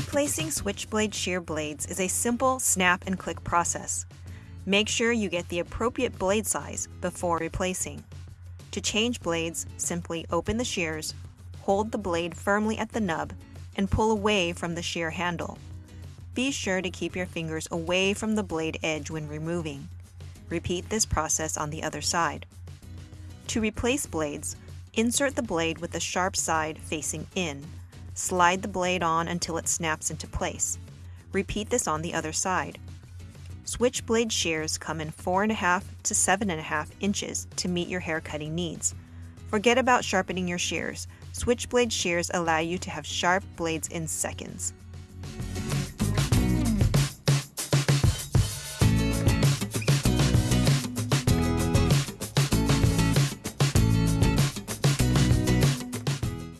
Replacing switchblade shear blades is a simple snap and click process. Make sure you get the appropriate blade size before replacing. To change blades, simply open the shears, hold the blade firmly at the nub, and pull away from the shear handle. Be sure to keep your fingers away from the blade edge when removing. Repeat this process on the other side. To replace blades, insert the blade with the sharp side facing in. Slide the blade on until it snaps into place. Repeat this on the other side. Switchblade shears come in 4.5 to 7.5 inches to meet your hair cutting needs. Forget about sharpening your shears. Switchblade shears allow you to have sharp blades in seconds.